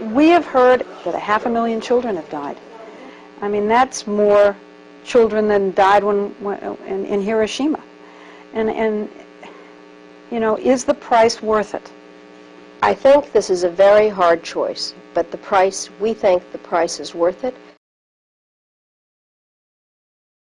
we have heard that a half a million children have died. I mean, that's more children than died when, when in, in Hiroshima. And, and, you know, is the price worth it? I think this is a very hard choice, but the price, we think the price is worth it.